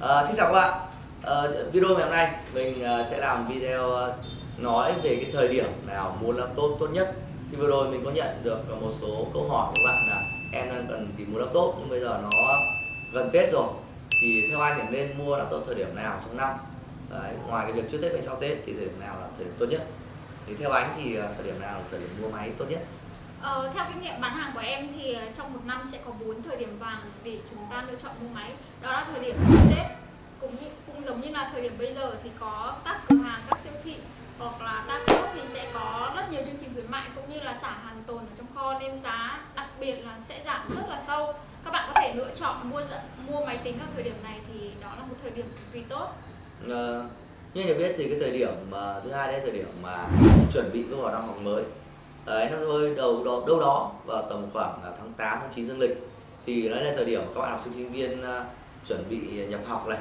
À, xin chào các bạn. À, Video ngày hôm nay mình ờ, sẽ làm video nói về cái thời điểm nào mua laptop tốt nhất. Thì vừa rồi mình có nhận được một số câu hỏi của các bạn là em đang cần tìm mua laptop nhưng bây giờ nó gần Tết rồi. Thì theo anh thì nên mua laptop thời điểm nào trong năm? Đấy, ngoài cái việc trước Tết hay sau Tết thì thời điểm nào là thời điểm tốt nhất? Thì theo anh thì thời điểm nào là thời điểm mua máy tốt nhất? Ờ, theo kinh nghiệm bán hàng của em thì ờ, trong một năm sẽ có 4 thời điểm vàng để chúng ta lựa chọn mua máy. Đó là thời điểm Tết. Cũng như, cũng giống như là thời điểm bây giờ thì có các cửa hàng các siêu thị hoặc là các shop thì sẽ có rất nhiều chương trình khuyến mại cũng như là xả hàng tồn ở trong kho nên giá đặc biệt là sẽ giảm rất là sâu. Các bạn có thể lựa chọn mua mua máy tính ở thời điểm này thì đó là một thời điểm cực kỳ tốt. À, như anh được biết thì cái thời điểm mà thứ hai đấy là thời điểm mà chuẩn bị bước vào năm học mới đấy, nó rơi đầu đó, đâu đó vào tầm khoảng à, tháng 8 tháng 9 dương lịch. Thì đấy là thời điểm các bạn học sinh sinh viên à, chuẩn bị nhập học này.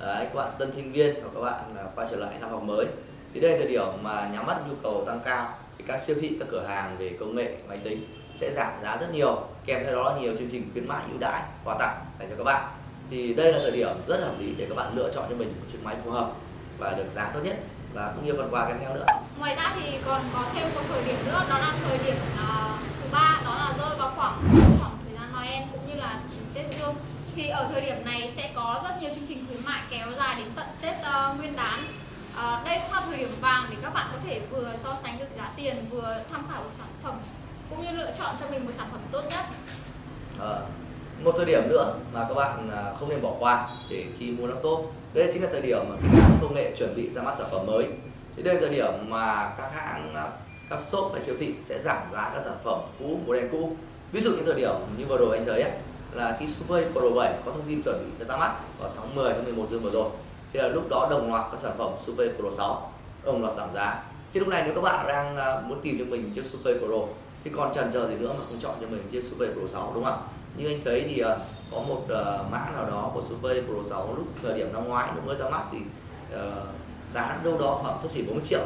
Đấy, các bạn tân sinh viên hoặc các bạn à, quay trở lại năm học mới. Thì đây là thời điểm mà nhắm mắt nhu cầu tăng cao. Thì các siêu thị, các cửa hàng về công nghệ, máy tính sẽ giảm giá rất nhiều. Kèm theo đó là nhiều chương trình khuyến mại ưu đãi, quà tặng dành cho các bạn. Thì đây là thời điểm rất hợp lý để các bạn lựa chọn cho mình một chiếc máy phù hợp và được giá tốt nhất và cũng như phần quà kèm theo nữa. Ngoài ra thì còn có thêm một thời điểm nữa đó là thời điểm uh, thứ ba đó là rơi vào khoảng khoảng thời gian Noel cũng như là Tết Dương thì ở thời điểm này sẽ có rất nhiều chương trình khuyến mại kéo dài đến tận Tết uh, Nguyên đán. Uh, đây cũng là thời điểm vàng để các bạn có thể vừa so sánh được giá tiền vừa tham khảo được sản phẩm cũng như lựa chọn cho mình một sản phẩm tốt nhất. À, một thời điểm nữa mà các bạn không nên bỏ qua để khi mua laptop đây chính là thời điểm mà các hãng công nghệ chuẩn bị ra mắt sản phẩm mới. Thì đây là thời điểm mà các hãng à, các shop và siêu thị sẽ giảm giá các sản phẩm cũ model cũ. Ví dụ như thời điểm như vừa rồi anh thấy ấy, là khi Surface Pro 7 có thông tin chuẩn bị ra mắt vào tháng 10 tháng 11 dương vừa rồi thì là lúc đó đồng loạt các sản phẩm Surface Pro 6 đồng loạt giảm giá. Thì lúc này nếu các bạn đang à, muốn tìm cho mình chiếc Surface Pro thì còn chần chờ gì nữa mà không chọn cho mình chiếc Surface Pro 6 đúng không? Ạ như anh thấy thì à, có một uh, mã nào đó của Surface Pro 6 lúc thời điểm năm ngoái lúc mới ra mắt thì uh, giá đâu đó khoảng sắp chỉ 40 triệu.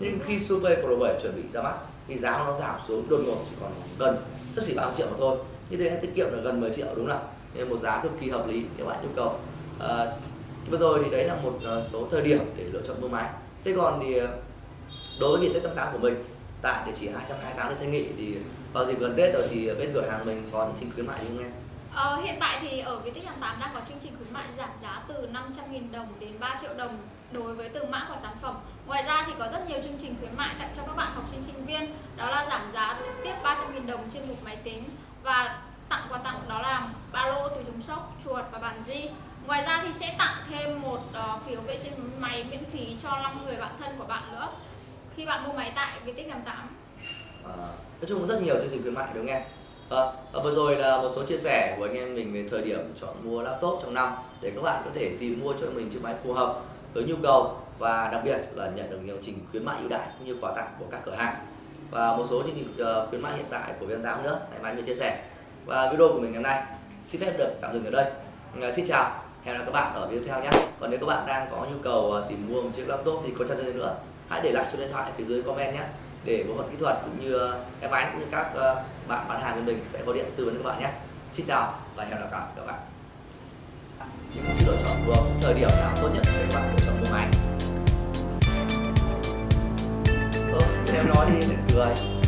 Nhưng khi Surface Pro 7 chuẩn bị ra mắt thì giá nó giảm xuống đột ngột chỉ còn gần sắp chỉ 30 triệu mà thôi. Như thế tiết kiệm được gần 10 triệu đúng không nên một giá cực kỳ hợp lý nếu bạn nhu cầu. À, vừa rồi thì đấy là một số thời điểm để lựa chọn mua máy. Thế còn thì đối với dịp Tết 88 của mình tại địa chỉ 228 Lê Thanh Nghị thì vào dịp gần Tết rồi thì bên cửa hàng mình có những chương khuyến mại như không em? Ờ, hiện tại thì ở Viettech 88 đang có chương trình khuyến mại giảm giá từ 500.000 đồng đến 3 triệu đồng đối với từng mã của sản phẩm. Ngoài ra thì có rất nhiều chương trình khuyến mại tặng cho các bạn học sinh sinh viên, đó là giảm giá trực tiếp 300.000 đồng trên một máy tính và tặng quà tặng đó là ba lô, túi chống sốc, chuột và bàn di. Ngoài ra thì sẽ tặng thêm một uh, phiếu vệ sinh máy miễn phí cho 5 người bạn thân của bạn nữa khi bạn mua máy tại Viettech 88. À, nói chung rất nhiều chương trình khuyến mại đúng không em? À, vừa rồi là một số chia sẻ của anh em mình về thời điểm chọn mua laptop trong năm để các bạn có thể tìm mua cho mình chiếc máy phù hợp với nhu cầu và đặc biệt là nhận được nhiều trình khuyến mại ưu đãi cũng như quà tặng của các cửa hàng và một số chương trình ờ, khuyến mại hiện tại của VN8 nữa hãy mai mình chia sẻ và video của mình ngày hôm nay xin phép được tạm dừng ở đây ờ, xin chào hẹn gặp các bạn ở video tiếp theo nhé. Còn nếu các bạn đang có nhu cầu à, tìm mua một chiếc laptop thì có chân gì nữa hãy để lại số điện thoại phía dưới comment nhé. Để bộ phận kỹ thuật cũng như à, em ánh cũng như các à, bạn bán hàng của mình sẽ có điện tư vấn các bạn nhé. Xin chào và hẹn gặp lại các bạn. Những sự lựa chọn của thời điểm nào tốt nhất để các bạn lựa chọn mua máy. Ừ, em nói đi cười.